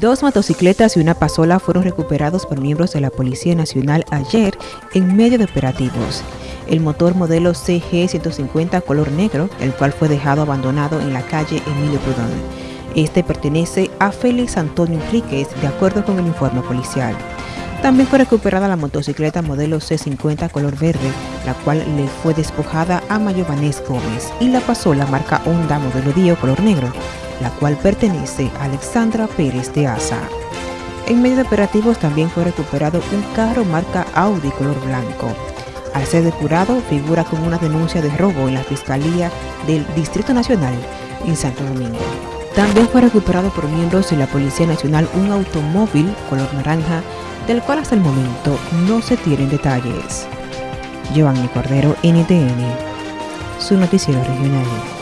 Dos motocicletas y una pasola fueron recuperados por miembros de la Policía Nacional ayer en medio de operativos. El motor modelo CG150 color negro, el cual fue dejado abandonado en la calle Emilio Prudón. Este pertenece a Félix Antonio Enríquez, de acuerdo con el informe policial. También fue recuperada la motocicleta modelo C50 color verde, la cual le fue despojada a Mayo Vanés Gómez, y la pasola marca Honda modelo Dio color negro, la cual pertenece a Alexandra Pérez de Asa. En medio de operativos también fue recuperado un carro marca Audi color blanco. Al ser depurado, figura como una denuncia de robo en la Fiscalía del Distrito Nacional en Santo Domingo. También fue recuperado por miembros de la Policía Nacional un automóvil color naranja, del cual hasta el momento no se tienen detalles. Giovanni Cordero, NTN, su noticiero regional.